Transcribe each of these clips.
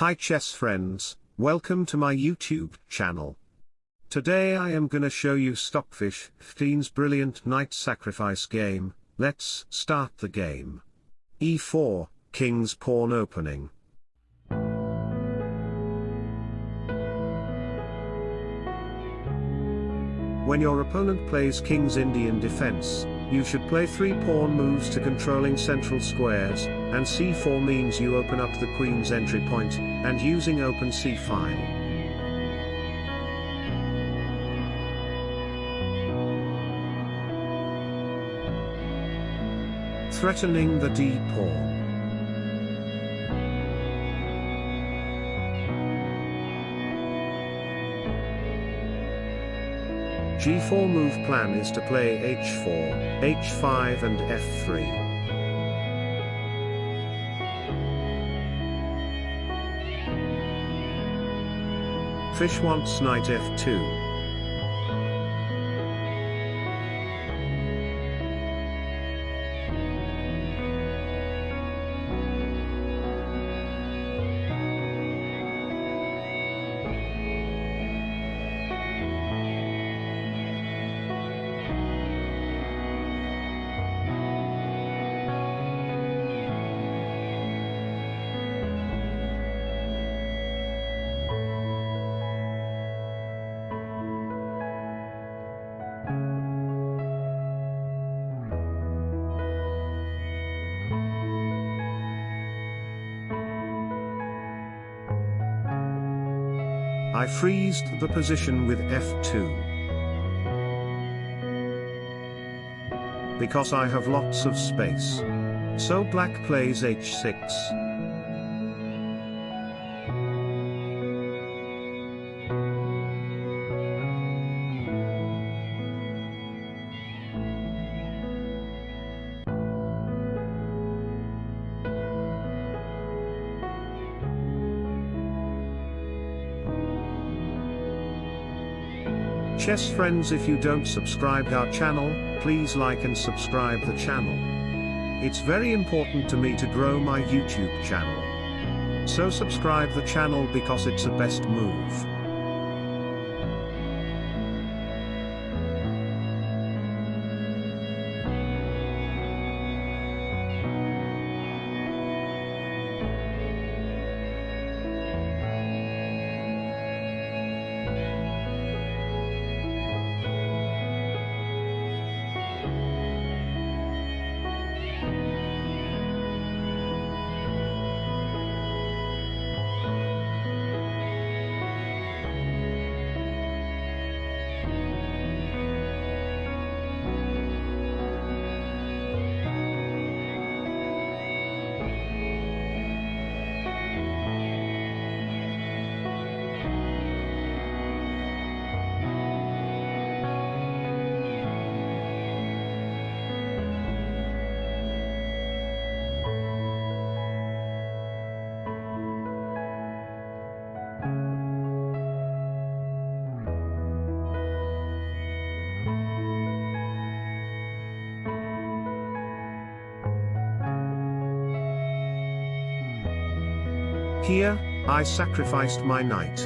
Hi chess friends, welcome to my YouTube channel. Today I am gonna show you Stockfish 15's brilliant knight sacrifice game, let's start the game. e4, king's pawn opening. When your opponent plays king's Indian defense, you should play 3 pawn moves to controlling central squares, and c4 means you open up the queen's entry point, and using open c file. Threatening the d g4 move plan is to play h4, h5 and f3. Fish wants knight f2. I freezed the position with f2. Because I have lots of space. So black plays h6. Chess friends if you don't subscribe our channel, please like and subscribe the channel. It's very important to me to grow my YouTube channel. So subscribe the channel because it's a best move. Here, I sacrificed my knight.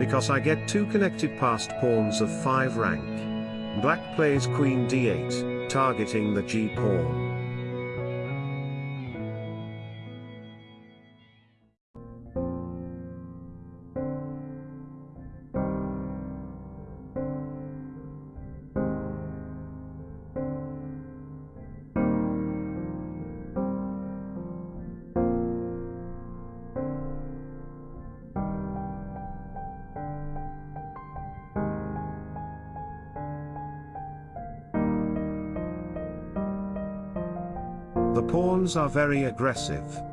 Because I get two connected passed pawns of 5 rank. Black plays queen d8, targeting the g pawn. The pawns are very aggressive.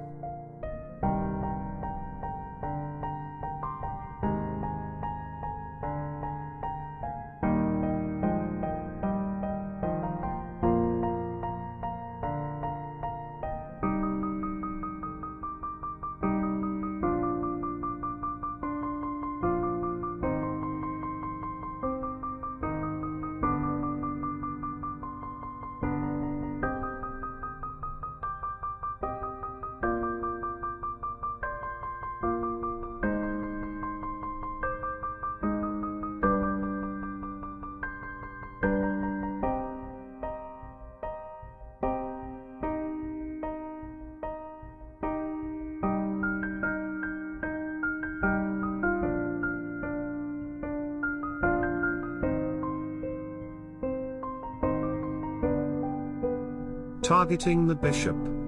Targeting the bishop.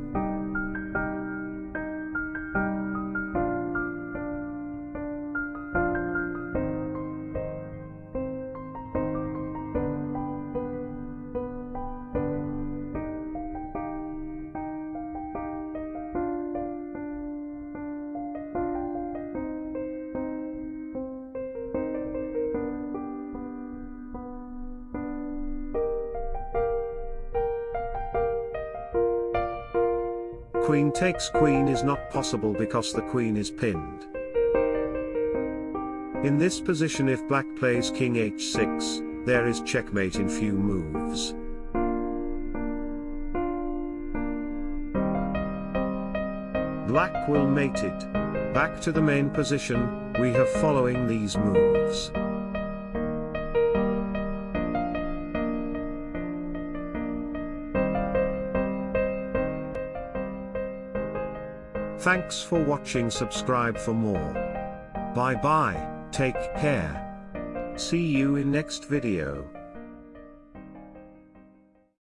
Queen takes queen is not possible because the queen is pinned. In this position if black plays king h6, there is checkmate in few moves. Black will mate it. Back to the main position, we have following these moves. Thanks for watching subscribe for more. Bye bye, take care. See you in next video.